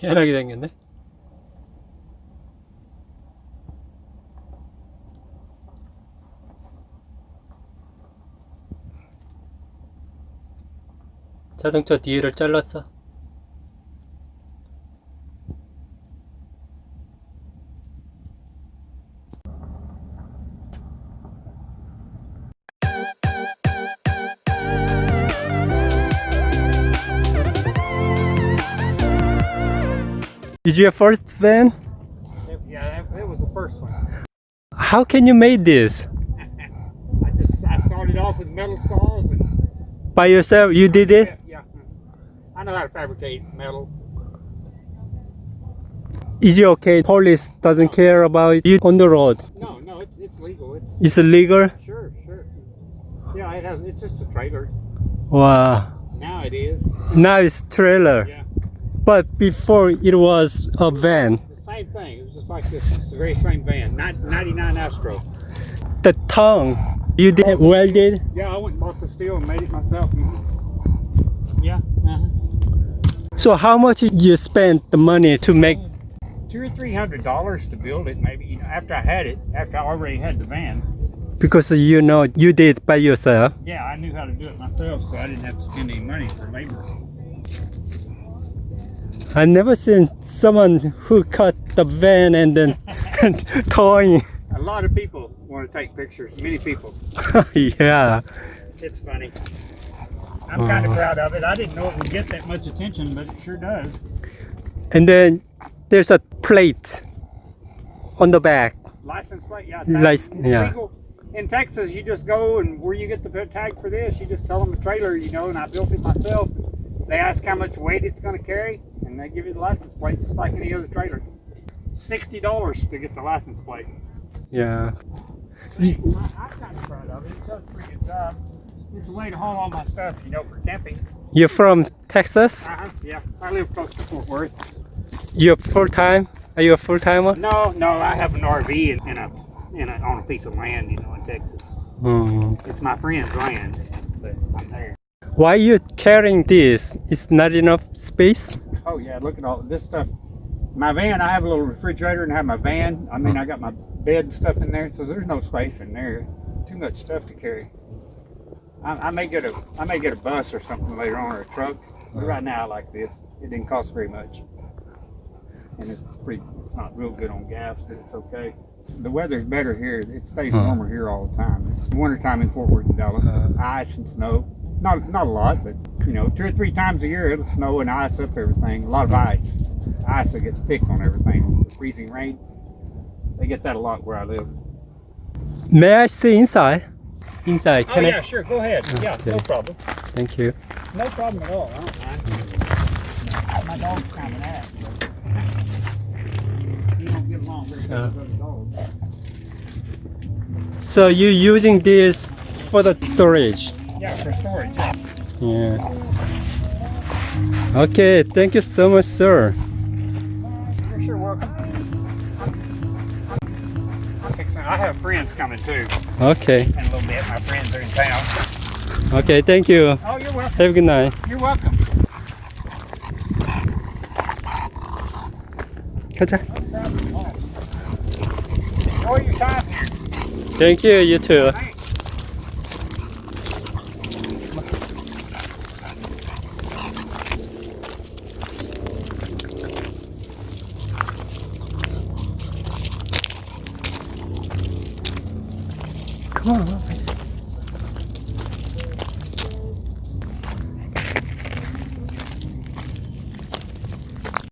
희한하게 생겼네. 자동차 뒤를 잘랐어. Is your first van? Yeah, that, was the first one. How can you make this? I just I started off with metal saws and By yourself? You did it? yeah, I know how to fabricate metal. Is it okay? Police doesn't care about you on the road. No, no, it's it's legal. It's It's illegal? sure, sure. Yeah, it has. It's just a trailer. Wow. Now it is. Now it's trailer. Yeah, But before it was a van. the same thing. It was just like this. It's the very same van. Nin- 99 Astro. The tongue you did welded? Yeah, I went and bought the steel and made it myself. Yeah. Uh-huh. So how much you spent the money to make Two or three hundred dollars to build it, maybe. You know, after I had it, after I already had the van. because you know you did by yourself? Yeah, I knew how to do it myself, so I didn't have to spend any money for labor. I never seen someone who cut the van and then towing. A lot of people want to take pictures. Many people. yeah. It's funny. I'm kind of uh. proud of it. I didn't know it would get that much attention, but it sure does. And then there's a plate on the back. License plate, yeah. Lic- it's yeah. legal. In Texas, you just go and where you get the tag for this, you just tell them the trailer, you know, and I built it myself. They ask how much weight it's going to carry, and they give you the license plate just like any other trailer. Sixty dollars to get the license plate. Yeah. I, I'm kind of proud of it. It does a pretty good job. It's a way to haul all my stuff, you know, for camping. You're from Texas? Uh-huh, yeah. I live close to Fort Worth. You're full time? Are you a full timer? No, no, I have an RV in, in a in a on a piece of land, you know, in Texas. Hmm. It's my friend's land, but I'm there. Why you carrying this? It's not enough space? Oh yeah, look at all this stuff. My van, I have a little refrigerator and I have my van. I mean, I got my bed and stuff in there, so there's no space in there. Too much stuff to carry. I, I may get a I may get a bus or something later on or a truck, but right now I like this. It didn't cost very much, and it's pretty. It's not real good on gas, but it's okay. The weather's better here. It stays Huh. warmer here all the time. It's wintertime in Fort Worth and Dallas. Uh. ice and snow. Not not a lot, but you know, two or three times a year it'll snow and ice up everything. A lot of ice. Ice will get thick on everything. The freezing rain. They get that a lot where I live. May I see inside? Inside, Can oh can yeah, I? sure. Go ahead. Oh, yeah, no problem. Thank you. No problem at all. I don't mind. My dog's kind of an ass. But you don't get along very well with other dogs. So you're using this for the storage? Yeah, for storage. Yeah. Okay, thank you so much, sir. You're sure welcome. I have friends coming too Okay. in a little bit. My friends are in town. Okay, thank you. Oh, you're welcome. Have a good night. You're welcome. 가자. Oh, Enjoy your time. Thank you, you too. Thanks. Vamos, vamos, vamos.